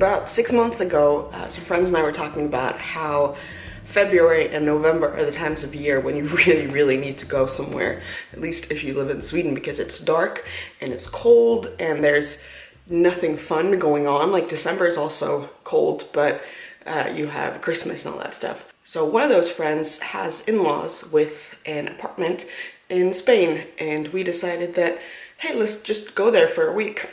About six months ago, uh, some friends and I were talking about how February and November are the times of year when you really, really need to go somewhere, at least if you live in Sweden, because it's dark and it's cold and there's nothing fun going on. Like December is also cold, but uh, you have Christmas and all that stuff. So one of those friends has in-laws with an apartment in Spain and we decided that, hey, let's just go there for a week.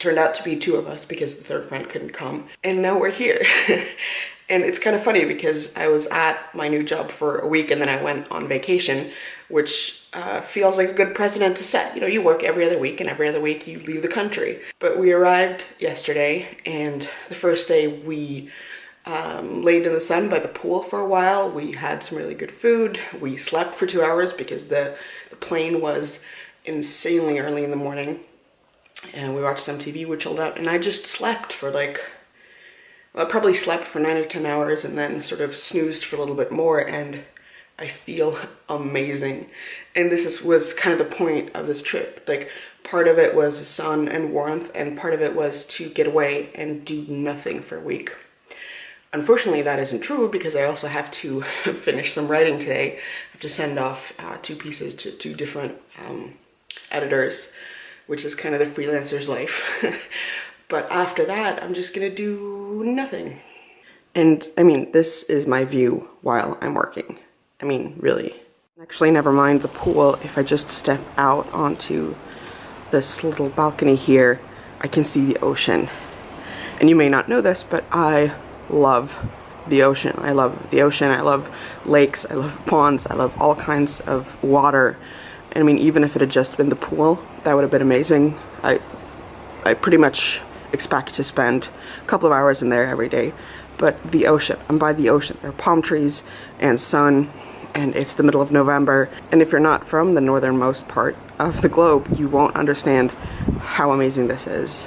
Turned out to be two of us because the third friend couldn't come. And now we're here. and it's kind of funny because I was at my new job for a week and then I went on vacation, which uh, feels like a good precedent to set. You know, you work every other week and every other week you leave the country. But we arrived yesterday and the first day we um, laid in the sun by the pool for a while. We had some really good food. We slept for two hours because the, the plane was insanely early in the morning and we watched some TV, we chilled out, and I just slept for like, well, I probably slept for nine or 10 hours and then sort of snoozed for a little bit more and I feel amazing. And this is, was kind of the point of this trip. Like part of it was sun and warmth and part of it was to get away and do nothing for a week. Unfortunately, that isn't true because I also have to finish some writing today. I have to send off uh, two pieces to two different um, editors which is kind of the freelancer's life. but after that, I'm just gonna do nothing. And I mean, this is my view while I'm working. I mean, really. Actually, never mind the pool. If I just step out onto this little balcony here, I can see the ocean. And you may not know this, but I love the ocean. I love the ocean. I love lakes. I love ponds. I love all kinds of water. I mean, even if it had just been the pool, that would have been amazing. I, I pretty much expect to spend a couple of hours in there every day. But the ocean, I'm by the ocean. There are palm trees and sun, and it's the middle of November. And if you're not from the northernmost part of the globe, you won't understand how amazing this is.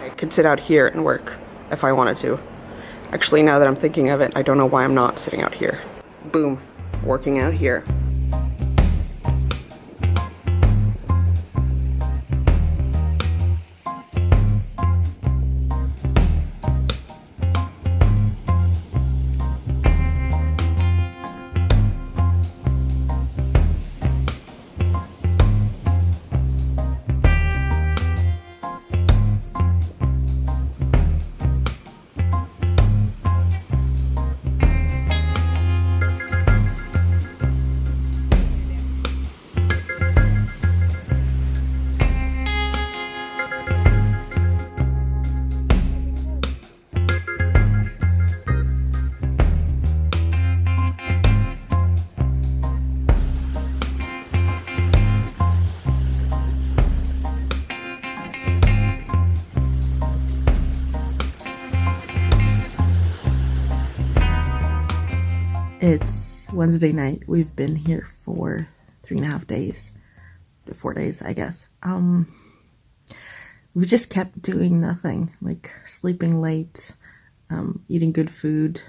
I could sit out here and work if I wanted to. Actually, now that I'm thinking of it, I don't know why I'm not sitting out here. Boom, working out here. It's Wednesday night. We've been here for three and a half days. Four days, I guess. Um, we just kept doing nothing, like sleeping late, um, eating good food.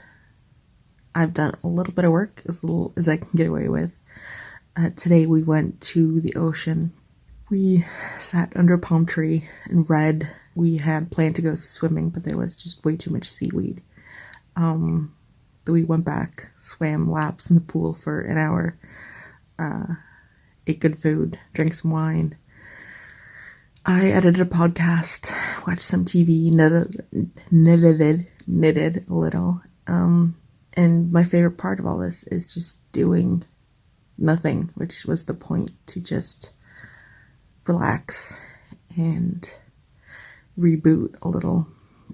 I've done a little bit of work, as little as I can get away with. Uh, today we went to the ocean. We sat under a palm tree and read. We had planned to go swimming, but there was just way too much seaweed. Um, we went back, swam laps in the pool for an hour, uh, ate good food, drank some wine. I edited a podcast, watched some TV, knitted, knitted, knitted a little. Um, and my favorite part of all this is just doing nothing, which was the point to just relax and reboot a little.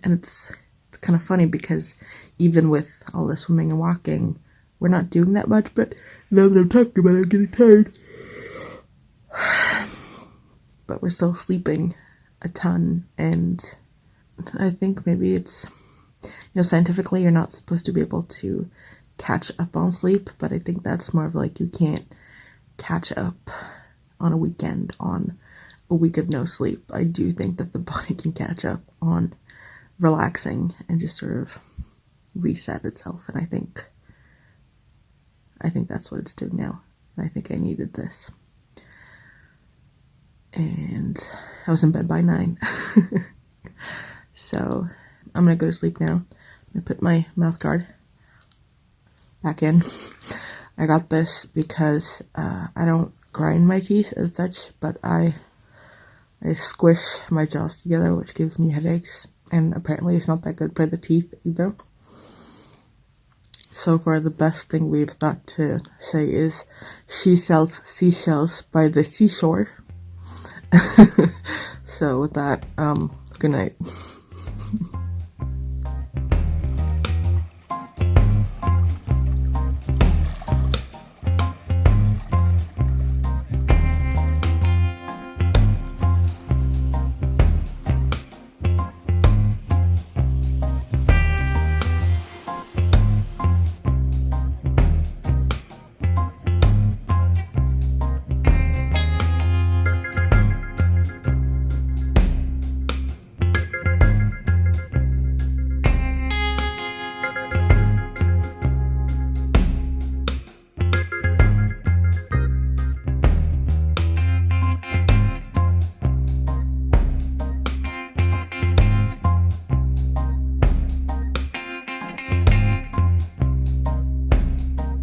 And it's it's kind of funny because even with all the swimming and walking, we're not doing that much, but now that I'm talking about it, I'm getting tired. but we're still sleeping a ton, and I think maybe it's, you know, scientifically you're not supposed to be able to catch up on sleep, but I think that's more of like you can't catch up on a weekend on a week of no sleep. I do think that the body can catch up on relaxing and just sort of reset itself and I think I think that's what it's doing now. I think I needed this. And I was in bed by nine. so I'm gonna go to sleep now. I'm gonna put my mouth guard back in. I got this because uh, I don't grind my teeth as such, but I I squish my jaws together, which gives me headaches, and apparently it's not that good for the teeth either. So far, the best thing we've got to say is, she sells seashells by the seashore. so with that, um, good night.